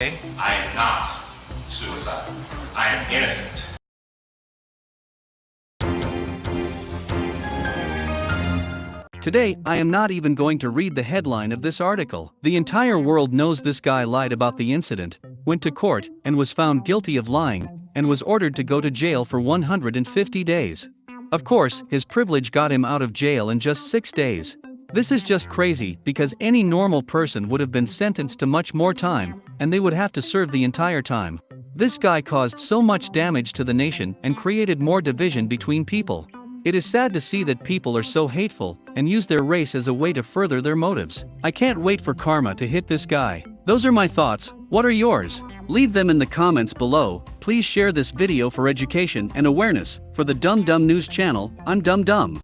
I am not suicidal. I am innocent. Today, I am not even going to read the headline of this article. The entire world knows this guy lied about the incident, went to court, and was found guilty of lying, and was ordered to go to jail for 150 days. Of course, his privilege got him out of jail in just six days. This is just crazy because any normal person would have been sentenced to much more time, and they would have to serve the entire time. This guy caused so much damage to the nation and created more division between people. It is sad to see that people are so hateful and use their race as a way to further their motives. I can't wait for karma to hit this guy. Those are my thoughts, what are yours? Leave them in the comments below. Please share this video for education and awareness. For the Dumb Dumb News channel, I'm Dumb Dumb.